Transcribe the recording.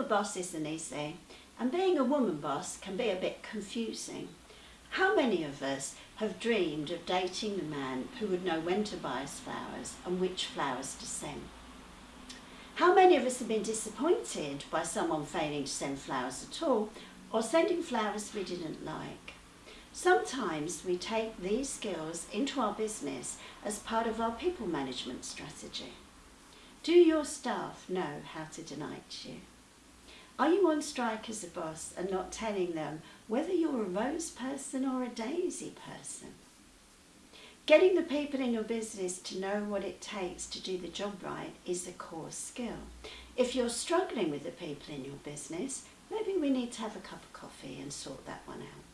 a boss isn't easy, and being a woman boss can be a bit confusing. How many of us have dreamed of dating the man who would know when to buy us flowers and which flowers to send? How many of us have been disappointed by someone failing to send flowers at all or sending flowers we didn't like? Sometimes we take these skills into our business as part of our people management strategy. Do your staff know how to delight you? Are you on strike as a boss and not telling them whether you're a rose person or a daisy person? Getting the people in your business to know what it takes to do the job right is a core skill. If you're struggling with the people in your business, maybe we need to have a cup of coffee and sort that one out.